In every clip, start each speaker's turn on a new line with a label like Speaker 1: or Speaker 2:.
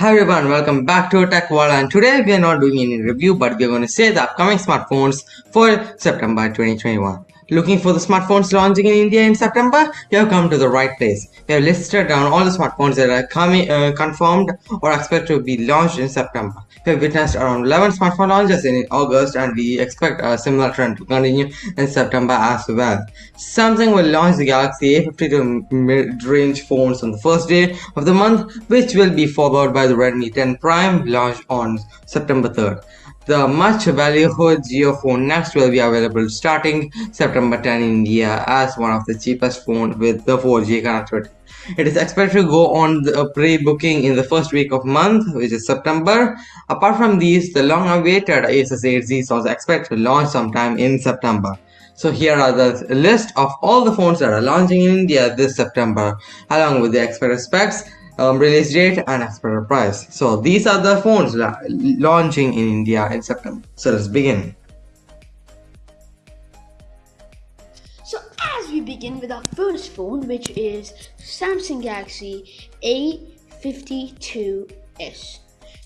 Speaker 1: Hi everyone, welcome back to Tech World and today we are not doing any review but we are going to say the upcoming smartphones for September 2021. Looking for the smartphones launching in India in September? You have come to the right place. We have listed down all the smartphones that are coming uh, confirmed or expected to be launched in September. We have witnessed around 11 smartphone launches in August and we expect a similar trend to continue in September as well. Samsung will launch the Galaxy A52 mid-range phones on the first day of the month which will be followed by the Redmi 10 Prime launched on September 3rd. The much valued JioPhone Next will be available starting September 10 in India as one of the cheapest phones with the 4G connectivity. It is expected to go on the pre-booking in the first week of month, which is September. Apart from these, the long-awaited Asus 8Z is also expected to launch sometime in September. So here are the list of all the phones that are launching in India this September, along with the expected specs um, release date and expected price. So these are the phones la launching in India in September. So let's begin.
Speaker 2: So as we begin with our first phone which is Samsung Galaxy A52s.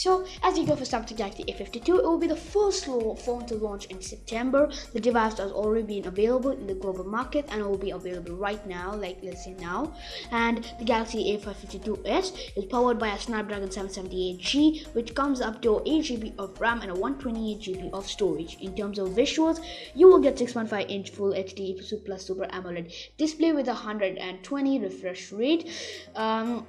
Speaker 2: So as you go for Samsung Galaxy A52, it will be the first phone to launch in September. The device has already been available in the global market and it will be available right now, like let's say now. And the Galaxy A52s is powered by a Snapdragon 778G, which comes up to 8GB of RAM and a 128GB of storage. In terms of visuals, you will get 6.5 inch Full HD Plus Super AMOLED display with a 120 refresh rate. Um,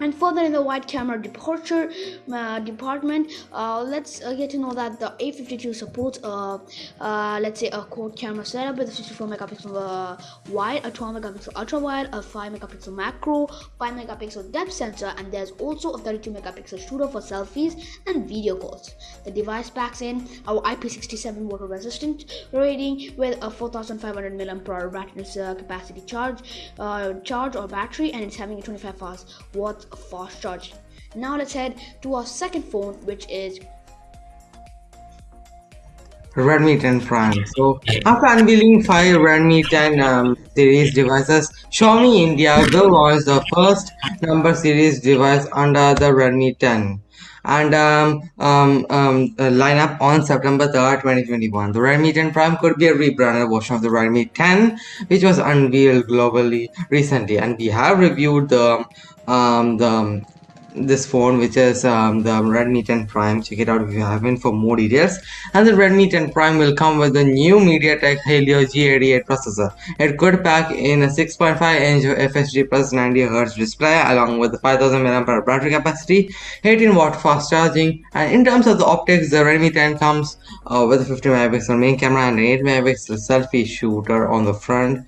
Speaker 2: and further in the wide camera departure uh, department uh, let's uh, get to know that the A52 supports uh, uh, let's say a quad camera setup with a 64 megapixel uh, wide a 12 megapixel ultra wide a 5 megapixel macro 5 megapixel depth sensor and there's also a 32 megapixel shooter for selfies and video calls. The device packs in our IP67 water resistant rating with a 4500 mAh battery capacity charge charge or battery and it's having a 25 hours watt fast charging. Now let's head to our second phone, which is
Speaker 1: Redmi 10 Prime. So after unveiling five Redmi 10 um, series devices, Xiaomi India will launch the first number series device under the Redmi 10 and um, um, um, lineup on September 3rd, 2021. The Redmi 10 Prime could be a rebranded version of the Redmi 10, which was unveiled globally recently, and we have reviewed the um, the this phone which is um, the Redmi 10 Prime. Check it out if you haven't for more details. And the Redmi 10 Prime will come with the new MediaTek Helio G88 processor. It could pack in a 6.5 inch FHD plus 90Hz display along with the 5000 mAh battery capacity 18 watt fast charging. And in terms of the optics the Redmi 10 comes uh, with a 50 megapixel main camera and an 8 megapixel selfie shooter on the front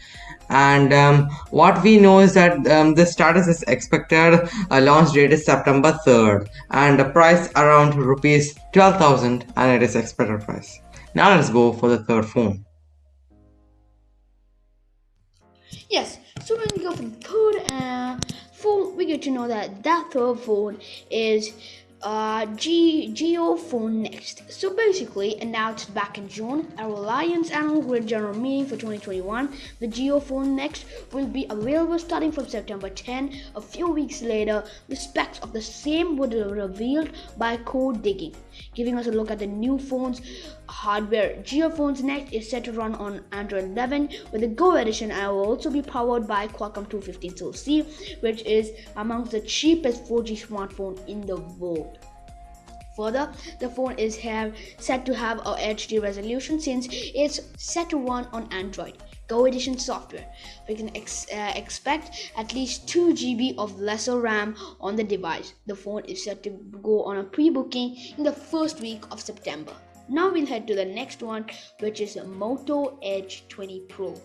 Speaker 1: and um, what we know is that um, the status is expected uh, launch date is September 3rd and the price around rupees 12,000 and it is expected price. Now let's go for the third phone.
Speaker 2: Yes, so when we go for the third uh, phone, we get to know that that third phone is uh, G JioPhone Next. So basically, announced back in June, our Alliance Annual Grid General Meeting for 2021, the JioPhone Next will be available starting from September 10. A few weeks later, the specs of the same were revealed by Code Digging, giving us a look at the new phone's hardware. JioPhone's Next is set to run on Android 11 with the Go edition and will also be powered by Qualcomm 215 SoC, which is amongst the cheapest 4G smartphone in the world. Further, the phone is have, set to have a HD resolution since it's set to run on Android. Go Edition software. We can ex uh, expect at least 2 GB of lesser RAM on the device. The phone is set to go on a pre-booking in the first week of September. Now we'll head to the next one which is Moto Edge 20 Pro.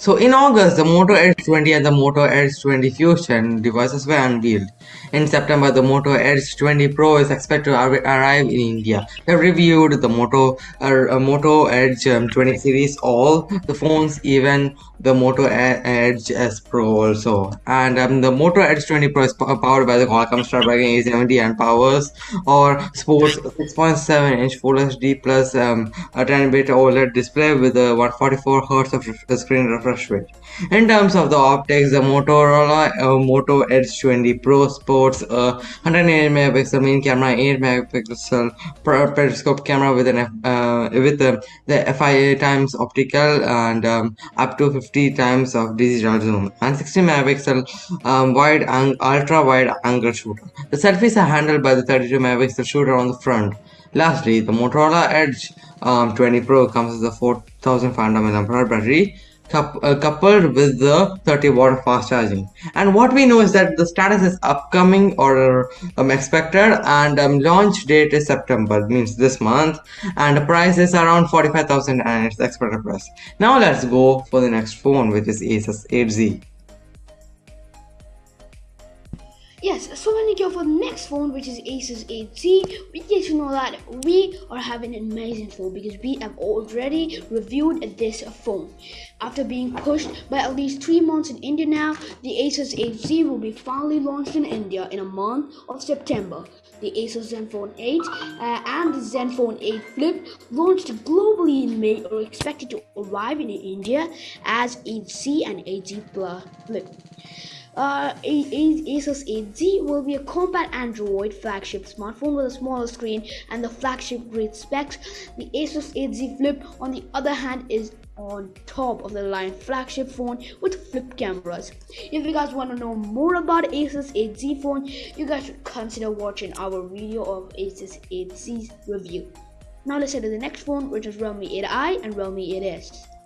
Speaker 1: So in August, the Moto Edge 20 and the Moto Edge 20 Fusion devices were unveiled. In September, the Moto Edge 20 Pro is expected to arrive in India. We reviewed the Moto uh, Moto Edge um, 20 series, all the phones, even the Moto Edge S Pro also. And um, the Moto Edge 20 Pro is powered by the Qualcomm Snapdragon 870 and powers or sports 6.7 inch Full HD plus um, a 10-bit OLED display with a 144 Hz of screen refresh refresh rate. In terms of the optics, the Motorola uh, Moto Edge 20 Pro sports a 108 megapixel main camera, 8 megapixel periscope camera with an uh, with the, the FIA times optical and um, up to 50 times of digital zoom and 60 megapixel um, wide and ultra wide angle shooter. The selfies are handled by the 32 megapixel shooter on the front. Lastly, the Motorola Edge um, 20 Pro comes with a 4500 mAh battery uh, coupled with the 30 watt fast charging. And what we know is that the status is upcoming or um, expected and um, launch date is september means this month. And the price is around 45000 and it's expected price. Now let's go for the next phone which is asus 8z
Speaker 2: Yes, so when we go for the next phone, which is Asus 8Z, we get to know that we are having an amazing phone because we have already reviewed this phone. After being pushed by at least three months in India now, the Asus 8Z will be finally launched in India in a month of September. The Asus Zenfone 8 uh, and the Zenfone 8 Flip launched globally in May are expected to arrive in India as 8Z and 8Z Plus Flip. Uh, Asus 8Z will be a compact Android flagship smartphone with a smaller screen and the flagship grade specs. The Asus 8Z Flip, on the other hand, is on top of the line flagship phone with flip cameras. If you guys want to know more about Asus 8Z phone, you guys should consider watching our video of Asus 8Z's review. Now let's head to the next phone, which is Realme 8i and Realme 8s.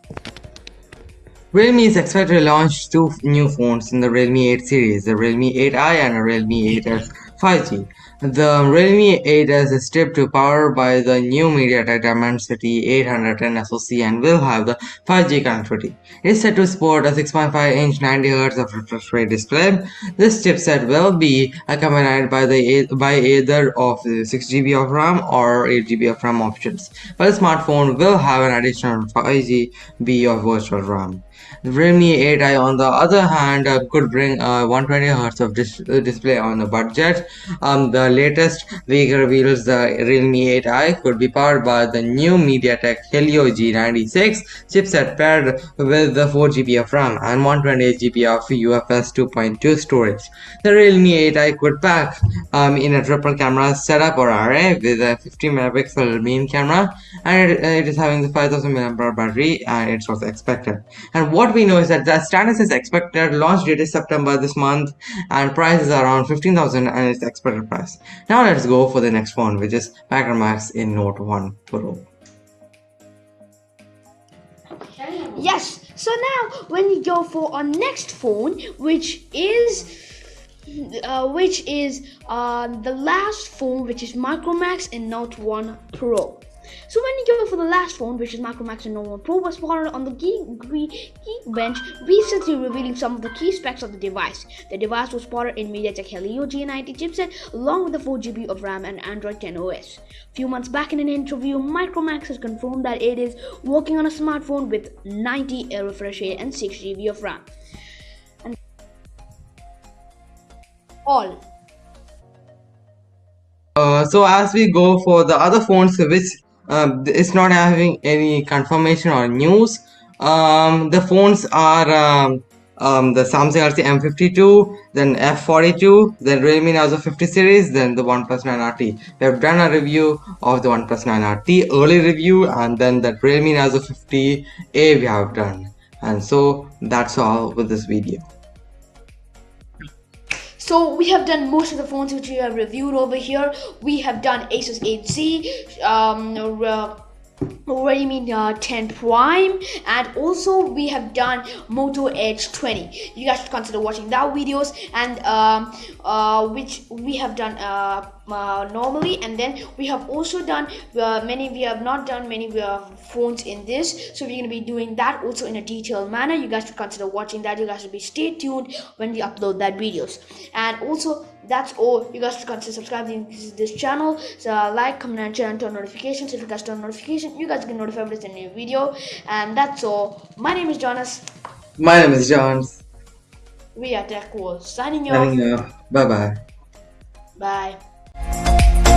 Speaker 1: Realme is expected to launch two new phones in the Realme 8 series, the Realme 8i and the Realme 8s 5G. The Realme 8s is tipped to power by the new MediaTek Dimensity 810 SoC and will have the 5G connectivity. It is set to support a 6.5-inch 90Hz of refresh rate display. This chipset will be accompanied by the by either of the 6GB of RAM or 8GB of RAM options, but the smartphone will have an additional 5GB of virtual RAM. The Realme 8i on the other hand uh, could bring uh, 120Hz of dis uh, display on a budget. Um, the latest leak reveals the Realme 8i could be powered by the new MediaTek Helio G96 chipset paired with the 4GB of RAM and 128GB of UFS 2.2 storage. The Realme 8i could pack um, in a triple camera setup or array with a 50 megapixel main camera and it, it is having the 5000 mAh battery and it's also expected. And what we know is that the status is expected launch date is september this month and price is around 15000 and it's expected price now let's go for the next phone which is Max in note 1 pro
Speaker 2: yes so now when you go for our next phone which is uh, which is uh, the last phone which is Micromax in Note 1 Pro. So when you go for the last phone, which is Micromax and Nova Pro, was spotted on the Geek, Bench recently revealing some of the key specs of the device. The device was spotted in MediaTek Helio G90 chipset along with the 4GB of RAM and Android 10 OS. A few months back in an interview, Micromax has confirmed that it is working on a smartphone with 90 refresh rate and 6GB of RAM. And all
Speaker 1: uh, so as we go for the other phones which um, it's not having any confirmation or news. Um, the phones are um, um, the Samsung Galaxy M52 then F42 then Realme Narzo 50 series then the OnePlus 9RT we have done a review of the OnePlus 9RT early review and then the Realme Narzo 50A we have done. And so that's all with this video
Speaker 2: so we have done most of the phones which we have reviewed over here. We have done Asus 8Z, um, uh, Realme uh, 10 Prime? And also we have done Moto Edge 20 you guys should consider watching that videos and um, uh, which we have done uh, uh, normally. And then we have also done uh, many we have not done many uh, phones in this. So we're going to be doing that also in a detailed manner. You guys should consider watching that. You guys should be stay tuned when we upload that videos. And also that's all you guys consider subscribing to this channel so like comment and share and turn notifications if you guys turn notifications you guys get notified with a new video and that's all my name is jonas
Speaker 1: my name is johns
Speaker 2: we are tech signing
Speaker 1: off. Signing off. Bye bye.
Speaker 2: Bye.